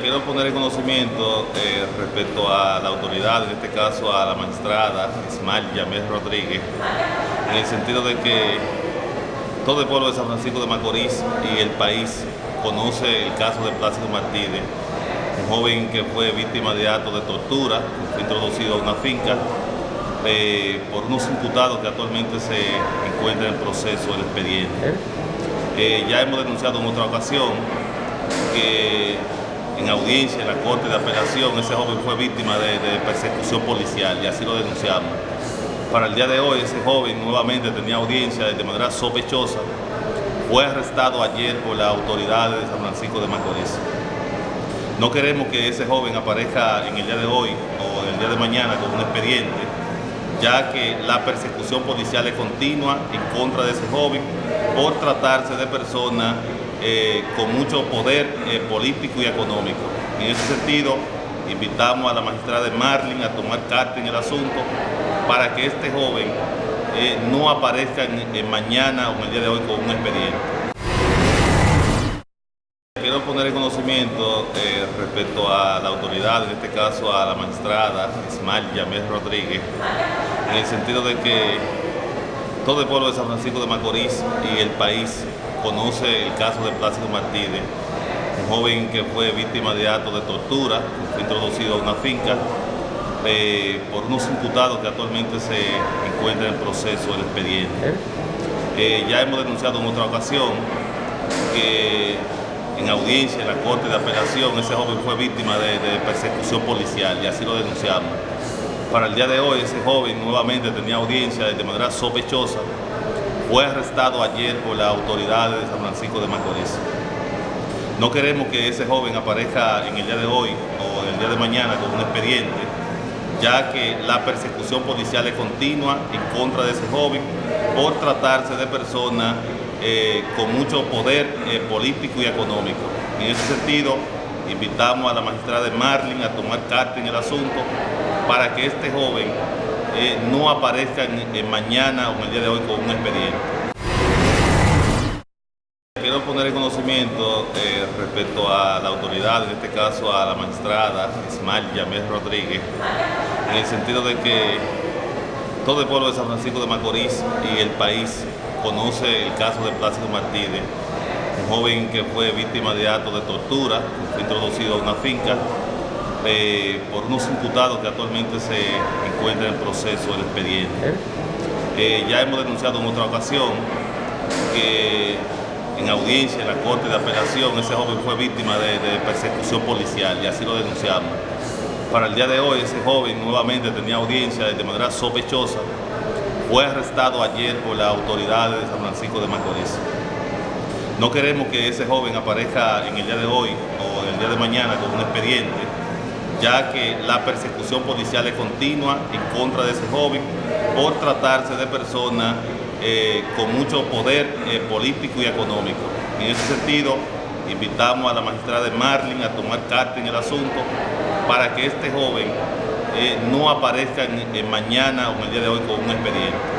Quiero poner en conocimiento eh, respecto a la autoridad, en este caso a la magistrada Ismael Yamel Rodríguez, en el sentido de que todo el pueblo de San Francisco de Macorís y el país conoce el caso de Plácido Martínez, un joven que fue víctima de actos de tortura, fue introducido a una finca eh, por unos imputados que actualmente se encuentran en proceso del expediente. Eh, ya hemos denunciado en otra ocasión que en audiencia en la Corte de Apelación ese joven fue víctima de, persecución policial y así lo denunciamos. Para el día de hoy ese joven nuevamente tenía audiencia de manera sospechosa, fue arrestado ayer por las autoridades de San Francisco de Macorís. No queremos que ese joven aparezca en el día de hoy o en el día de mañana con un expediente, ya que la persecución policial es continua en contra de ese joven por tratarse de personas eh, con mucho poder eh, político y económico. En ese sentido, invitamos a la magistrada de Marlin a tomar carta en el asunto para que este joven eh, no aparezca en, mañana o en el día de hoy con un expediente. Quiero poner en conocimiento respecto a la autoridad, en este caso a la magistrada Ismael Yamel Rodríguez, en el sentido de que todo el pueblo de San Francisco de Macorís y el país conoce el caso de Plácido Martínez, un joven que fue víctima de actos de tortura, fue introducido a una finca eh, por unos imputados que actualmente se encuentran en proceso del expediente. Eh, ya hemos denunciado en otra ocasión que en audiencia en la Corte de Apelación ese joven fue víctima de, de persecución policial y así lo denunciamos. Para el día de hoy ese joven nuevamente tenía audiencia de manera sospechosa fue arrestado ayer por las autoridades de San Francisco de Macorís. No queremos que ese joven aparezca en el día de hoy o en el día de mañana con un expediente, ya que la persecución policial es continua en contra de ese joven por tratarse de personas eh, con mucho poder eh, político y económico. En ese sentido, invitamos a la magistrada de Marlin a tomar carta en el asunto para que este joven eh, no aparezcan mañana o en el día de hoy con un expediente. Quiero poner en conocimiento eh, respecto a la autoridad, en este caso a la magistrada Ismael Yamel Rodríguez, en el sentido de que todo el pueblo de San Francisco de Macorís y el país conoce el caso de Plácido Martínez, un joven que fue víctima de actos de tortura, introducido a una finca eh, por unos imputados que actualmente se encuentran en proceso del expediente. Eh, ya hemos denunciado en otra ocasión que en audiencia en la Corte de Apelación ese joven fue víctima de, de, persecución policial y así lo denunciamos. Para el día de hoy ese joven nuevamente tenía audiencia de manera sospechosa, fue arrestado ayer por las autoridades de San Francisco de Macorís. No queremos que ese joven aparezca en el día de hoy o en el día de mañana con un expediente, ya que la persecución policial es continua en contra de ese joven por tratarse de personas eh, con mucho poder eh, político y económico. En ese sentido, invitamos a la magistrada de Marlin a tomar carta en el asunto para que este joven eh, no aparezca mañana o en el día de hoy con un expediente.